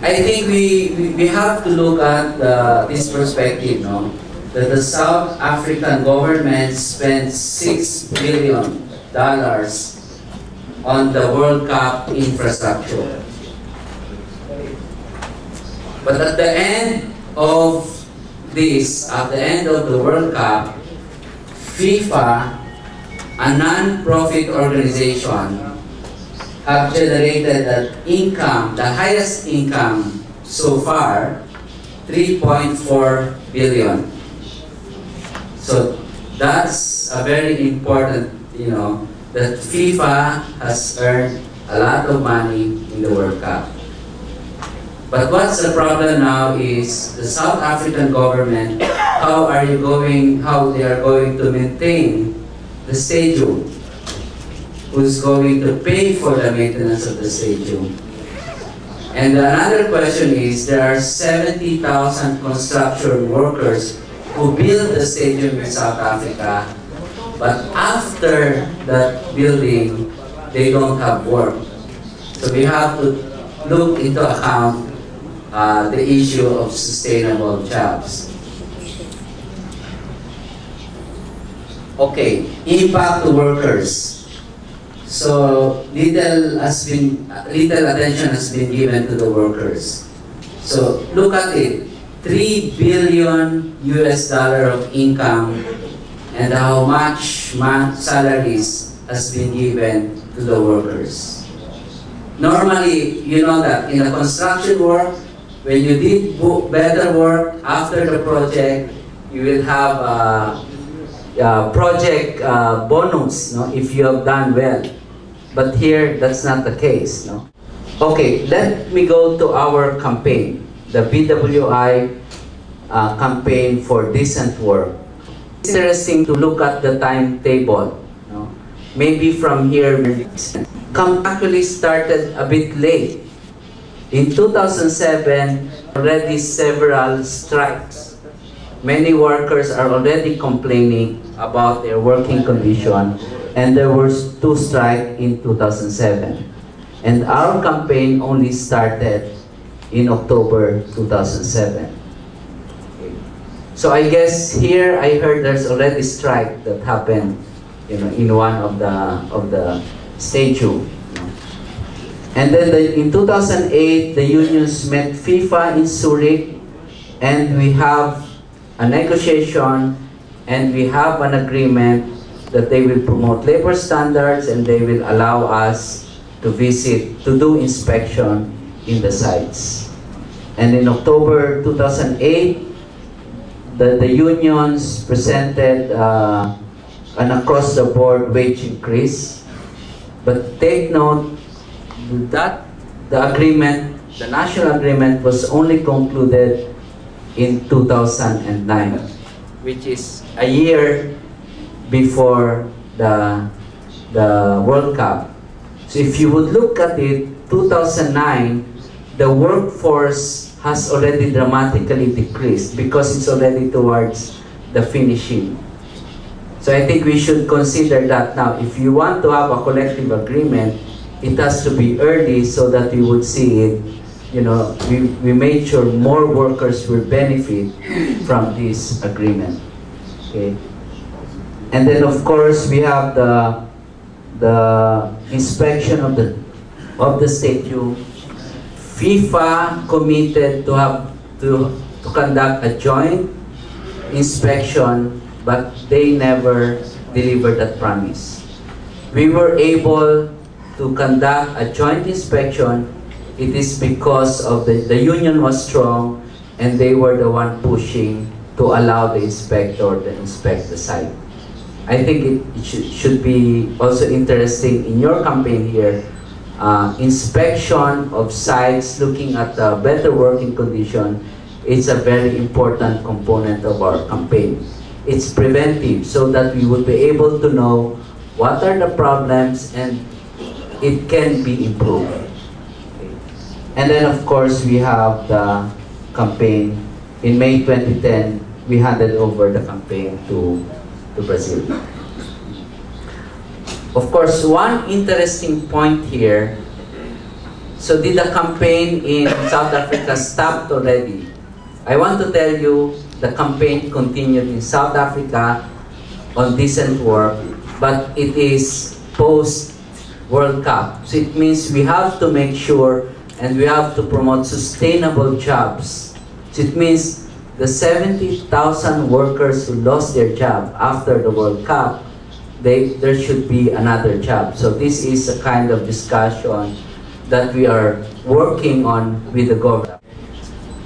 I think we, we, we have to look at uh, this perspective, no? That the South African government spent six billion dollars on the World Cup infrastructure. But at the end of this, at the end of the World Cup, FIFA, a non-profit organization, have generated an income, the highest income so far, 3.4 billion. So that's a very important, you know, that FIFA has earned a lot of money in the World Cup. But what's the problem now is the South African government, how are you going, how they are going to maintain the stadium? Who's going to pay for the maintenance of the stadium? And another question is, there are 70,000 construction workers who build the stadium in South Africa, but after that building, they don't have work. So we have to look into account uh, the issue of sustainable jobs. Okay, impact to workers. So little has been little attention has been given to the workers. So look at it, three billion US dollar of income, and how much salaries has been given to the workers. Normally, you know that in the construction work, when you did better work after the project, you will have a, a project uh, bonus no, if you have done well. But here, that's not the case. No? Okay, let me go to our campaign, the BWI uh, campaign for decent work. It's interesting to look at the timetable. No? Maybe from here, come actually started a bit late in 2007, already several strikes. Many workers are already complaining about their working condition and there were two strikes in 2007. And our campaign only started in October 2007. So I guess here I heard there's already strike that happened you know, in one of the, of the stadium. And then the, in 2008, the unions met FIFA in Zurich, and we have a negotiation, and we have an agreement that they will promote labor standards and they will allow us to visit, to do inspection in the sites. And in October 2008, the, the unions presented uh, an across-the-board wage increase. But take note, that the agreement, the national agreement was only concluded in 2009, which is a year before the, the World Cup. So if you would look at it, 2009, the workforce has already dramatically decreased because it's already towards the finishing. So I think we should consider that now. If you want to have a collective agreement, it has to be early so that we would see it. You know, we, we made sure more workers will benefit from this agreement. Okay. And then of course we have the the inspection of the of the stadium. FIFA committed to have to to conduct a joint inspection, but they never delivered that promise. We were able to conduct a joint inspection, it is because of the, the union was strong and they were the one pushing to allow the inspector to inspect the site. I think it, it should, should be also interesting in your campaign here, uh, inspection of sites, looking at the better working condition, it's a very important component of our campaign. It's preventive so that we would be able to know what are the problems and it can be improved. And then of course we have the campaign. In May 2010, we handed over the campaign to, to Brazil. Of course, one interesting point here, So did the campaign in South Africa stopped already? I want to tell you the campaign continued in South Africa on decent work, but it is post World Cup. So it means we have to make sure and we have to promote sustainable jobs. So it means the 70,000 workers who lost their job after the World Cup, they, there should be another job. So this is a kind of discussion that we are working on with the government.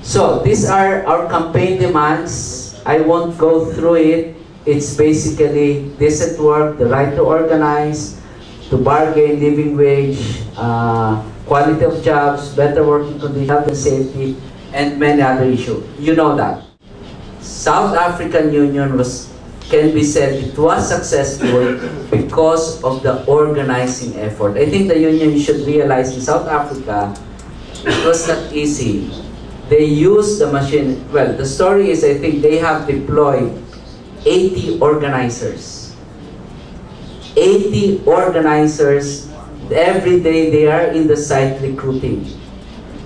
So these are our campaign demands. I won't go through it. It's basically decent work, the right to organize, to bargain, living wage, uh, quality of jobs, better working conditions, health and safety, and many other issues. You know that. South African Union was, can be said, it was successful because of the organizing effort. I think the union should realize in South Africa, it was not easy. They used the machine, well, the story is I think they have deployed 80 organizers. 80 organizers, every day they are in the site recruiting.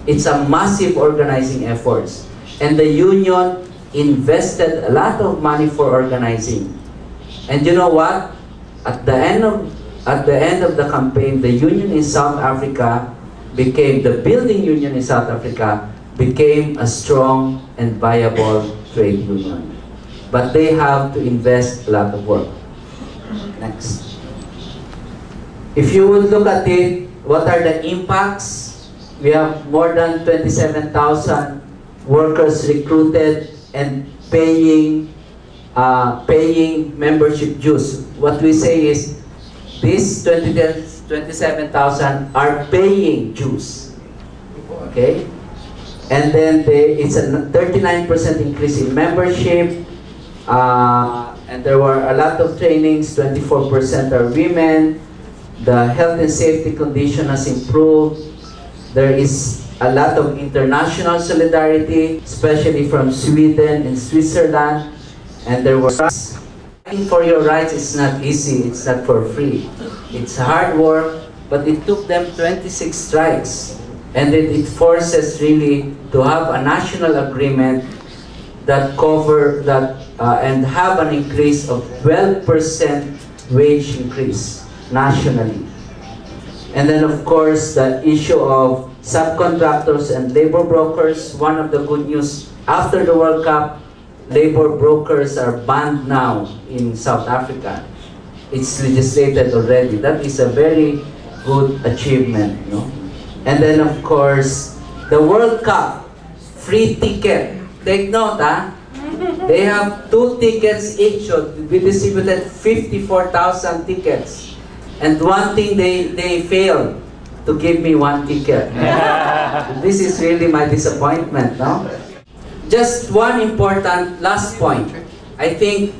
It's a massive organizing efforts. And the union invested a lot of money for organizing. And you know what? At the end of at the end of the campaign, the union in South Africa became the building union in South Africa became a strong and viable trade union. But they have to invest a lot of work. Next. If you would look at it, what are the impacts? We have more than 27,000 workers recruited and paying uh, paying membership dues. What we say is these 27,000 are paying dues. Okay? And then they, it's a 39% increase in membership. Uh, and there were a lot of trainings, 24% are women. The health and safety condition has improved. There is a lot of international solidarity, especially from Sweden and Switzerland. And there was fighting for your rights is not easy, it's not for free. It's hard work, but it took them 26 strikes. And it, it forces really to have a national agreement that cover that uh, and have an increase of 12% wage increase nationally. And then of course the issue of subcontractors and labor brokers. One of the good news after the World Cup, labor brokers are banned now in South Africa. It's legislated already. That is a very good achievement. And then of course, the World Cup, free ticket. Take note, huh? They have two tickets each. We distributed 54,000 tickets. And one thing they, they failed to give me one ticket. this is really my disappointment, no? Just one important last point. I think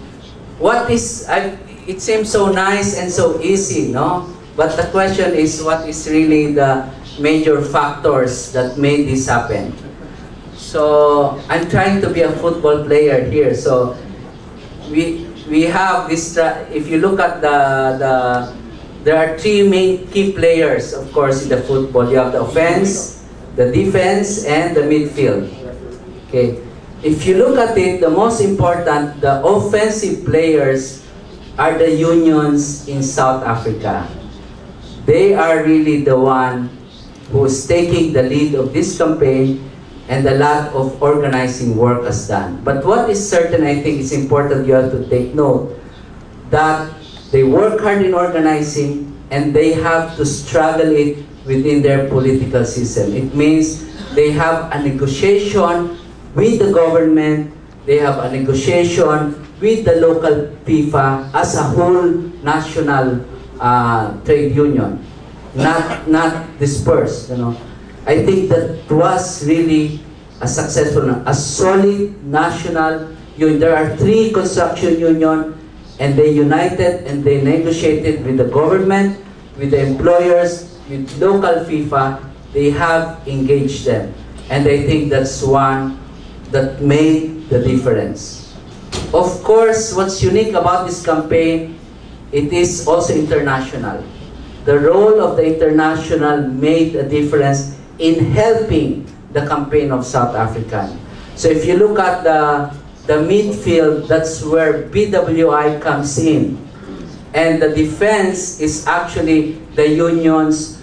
what is, I, it seems so nice and so easy, no? But the question is what is really the major factors that made this happen? So I'm trying to be a football player here. So we we have this. If you look at the the there are three main key players, of course, in the football. You have the offense, the defense, and the midfield. Okay. If you look at it, the most important, the offensive players are the unions in South Africa. They are really the one who's taking the lead of this campaign and a lot of organizing work has done. But what is certain, I think it's important you have to take note, that they work hard in organizing and they have to struggle it within their political system. It means they have a negotiation with the government, they have a negotiation with the local FIFA as a whole national uh, trade union, not, not dispersed, you know. I think that was really a successful, a solid national union. There are three construction union and they united and they negotiated with the government, with the employers, with local FIFA. They have engaged them. And I think that's one that made the difference. Of course, what's unique about this campaign, it is also international. The role of the international made a difference in helping the campaign of South African. So if you look at the, the midfield, that's where BWI comes in. And the defense is actually the unions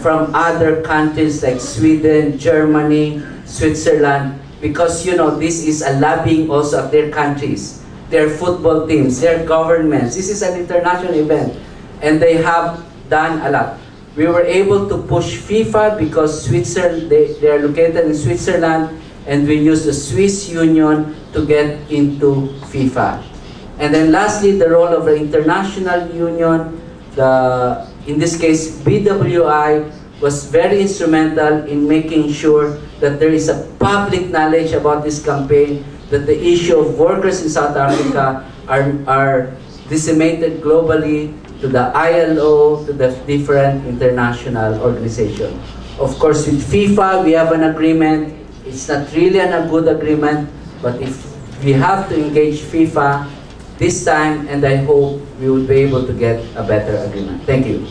from other countries like Sweden, Germany, Switzerland, because you know this is a lobbying also of their countries, their football teams, their governments. This is an international event, and they have done a lot. We were able to push FIFA because Switzerland they, they are located in Switzerland, and we use the Swiss Union to get into FIFA. And then lastly, the role of the international union, the, in this case, BWI, was very instrumental in making sure that there is a public knowledge about this campaign, that the issue of workers in South Africa are, are disseminated globally to the ILO, to the different international organizations. Of course, with FIFA, we have an agreement. It's not really a good agreement, but if we have to engage FIFA, this time, and I hope we will be able to get a better agreement. Thank you.